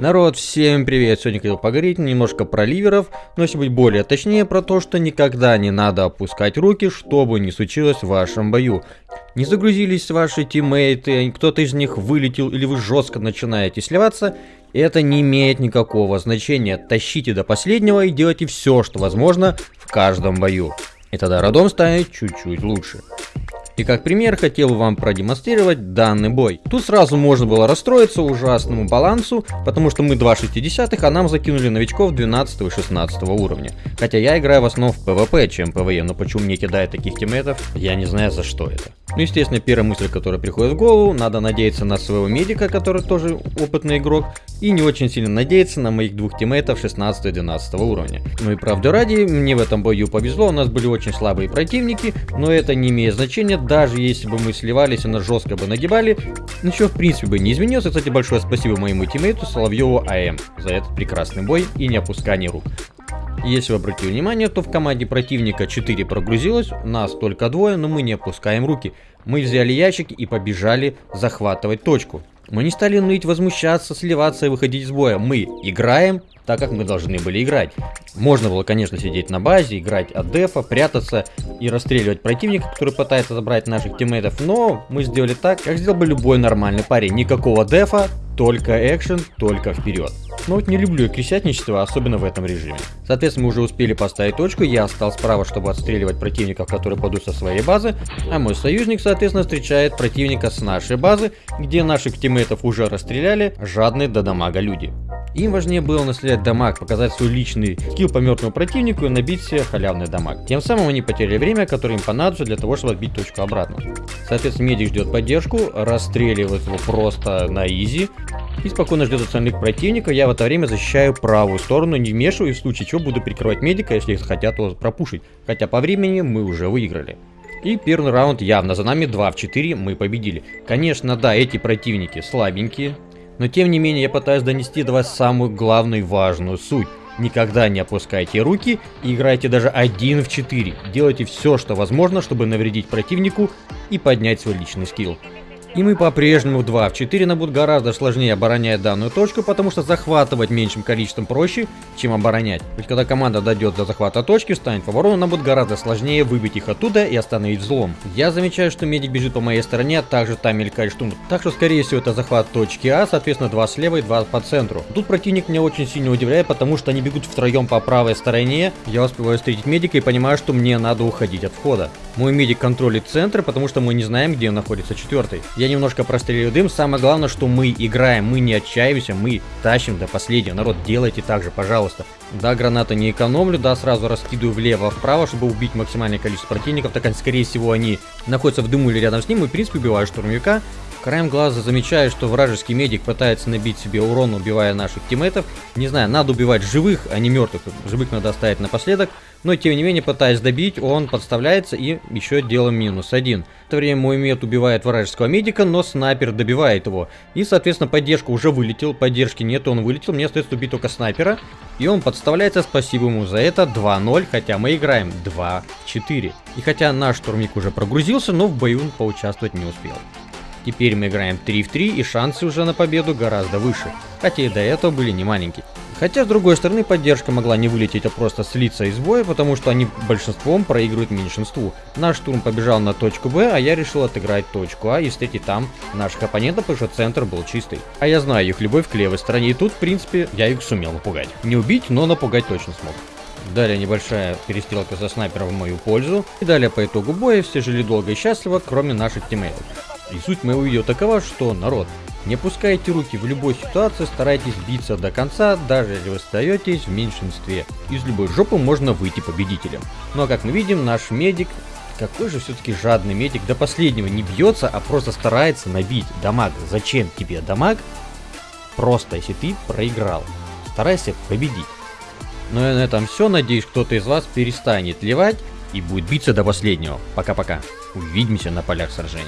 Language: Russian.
Народ, всем привет! Сегодня хотел поговорить немножко про ливеров, но если быть более точнее, про то, что никогда не надо опускать руки, что бы ни случилось в вашем бою. Не загрузились ваши тиммейты, кто-то из них вылетел или вы жестко начинаете сливаться, это не имеет никакого значения. Тащите до последнего и делайте все, что возможно в каждом бою. И тогда родом станет чуть-чуть лучше. И как пример хотел вам продемонстрировать данный бой. Тут сразу можно было расстроиться ужасному балансу, потому что мы 2 60 а нам закинули новичков 12 и 16 уровня. Хотя я играю в основном в PvP, чем PvE, но почему мне кидают таких тиммейтов, я не знаю за что это. Ну, естественно, первая мысль, которая приходит в голову, надо надеяться на своего медика, который тоже опытный игрок, и не очень сильно надеяться на моих двух тиммейтов 16 и 12 уровня. Ну и правды ради, мне в этом бою повезло, у нас были очень слабые противники, но это не имеет значения, даже если бы мы сливались и нас жестко бы нагибали, ничего в принципе бы не изменилось. Кстати, большое спасибо моему тиммейту Соловьеву АМ за этот прекрасный бой и не опускание рук. Если вы обратили внимание, то в команде противника 4 прогрузилось, нас только двое, но мы не опускаем руки. Мы взяли ящик и побежали захватывать точку. Мы не стали ныть, возмущаться, сливаться и выходить из боя. Мы играем так, как мы должны были играть. Можно было, конечно, сидеть на базе, играть от дефа, прятаться и расстреливать противника, который пытается забрать наших тиммейтов, но мы сделали так, как сделал бы любой нормальный парень. Никакого дефа, только экшен, только вперед. Но вот не люблю крестятничество, особенно в этом режиме. Соответственно, мы уже успели поставить точку, я стал справа, чтобы отстреливать противников, которые падут со своей базы, а мой союзник, соответственно, встречает противника с нашей базы, где наших тиммейтов уже расстреляли жадные до дамага люди. Им важнее было наследовать дамаг, показать свой личный скилл по мертвому противнику и набить себе халявный дамаг. Тем самым они потеряли время, которое им понадобится для того, чтобы отбить точку обратно. Соответственно, медик ждет поддержку, расстреливает его просто на изи, и спокойно ждет остальных противников. Я в это время защищаю правую сторону, не вмешиваю, в случае чего буду прикрывать медика, если хотят его пропушить. Хотя по времени мы уже выиграли. И первый раунд явно за нами 2 в 4 мы победили. Конечно, да, эти противники слабенькие, но тем не менее я пытаюсь донести до вас самую главную важную суть. Никогда не опускайте руки и играйте даже один в 4. Делайте все, что возможно, чтобы навредить противнику и поднять свой личный скилл. И мы по-прежнему 2 в 4 нам будет гораздо сложнее оборонять данную точку, потому что захватывать меньшим количеством проще, чем оборонять. Ведь когда команда дойдет до захвата точки, встанет в оборону, нам будет гораздо сложнее выбить их оттуда и остановить взлом. Я замечаю, что медик бежит по моей стороне, а также там мелькает штурм. Так что скорее всего это захват точки А, соответственно 2 слева и 2 по центру. Тут противник меня очень сильно удивляет, потому что они бегут втроем по правой стороне. Я успеваю встретить медика и понимаю, что мне надо уходить от входа. Мой медик контролит центр, потому что мы не знаем, где находится четвертый. Я немножко прострелил дым. Самое главное, что мы играем, мы не отчаиваемся, мы тащим до последнего. Народ, делайте так же, пожалуйста. Да, гранаты не экономлю, да, сразу раскидываю влево-вправо, чтобы убить максимальное количество противников, так скорее всего, они находятся в дыму или рядом с ним, и, в принципе, убиваю штурмовика. Краем глаза замечаю, что вражеский медик пытается набить себе урон, убивая наших тиммейтов. Не знаю, надо убивать живых, а не мертвых. Живых надо оставить напоследок. Но тем не менее, пытаясь добить, он подставляется и еще делаем минус один. В это время мой мед убивает вражеского медика, но снайпер добивает его. И, соответственно, поддержка уже вылетел, поддержки нет, он вылетел, мне остается убить только снайпера. И он подставляется, спасибо ему за это, 2-0, хотя мы играем 2-4. И хотя наш штурмик уже прогрузился, но в бою он поучаствовать не успел. Теперь мы играем 3 в 3 и шансы уже на победу гораздо выше, хотя и до этого были не маленькие. Хотя, с другой стороны, поддержка могла не вылететь, а просто слиться из боя, потому что они большинством проигрывают меньшинству. Наш штурм побежал на точку Б, а я решил отыграть точку А и встретить там наших оппонентов, потому что центр был чистый. А я знаю их любовь к левой стороне, и тут, в принципе, я их сумел напугать. Не убить, но напугать точно смог. Далее небольшая перестрелка со снайпером в мою пользу. И далее по итогу боя все жили долго и счастливо, кроме наших тиммейтов. И суть моего видео такова, что, народ, не опускайте руки в любой ситуации, старайтесь биться до конца, даже если вы остаетесь в меньшинстве. Из любой жопы можно выйти победителем. Ну а как мы видим, наш медик, какой же все-таки жадный медик, до последнего не бьется, а просто старается набить дамаг. Зачем тебе дамаг? Просто, если ты проиграл. Старайся победить. Ну и на этом все. Надеюсь, кто-то из вас перестанет ливать и будет биться до последнего. Пока-пока. Увидимся на полях сражений.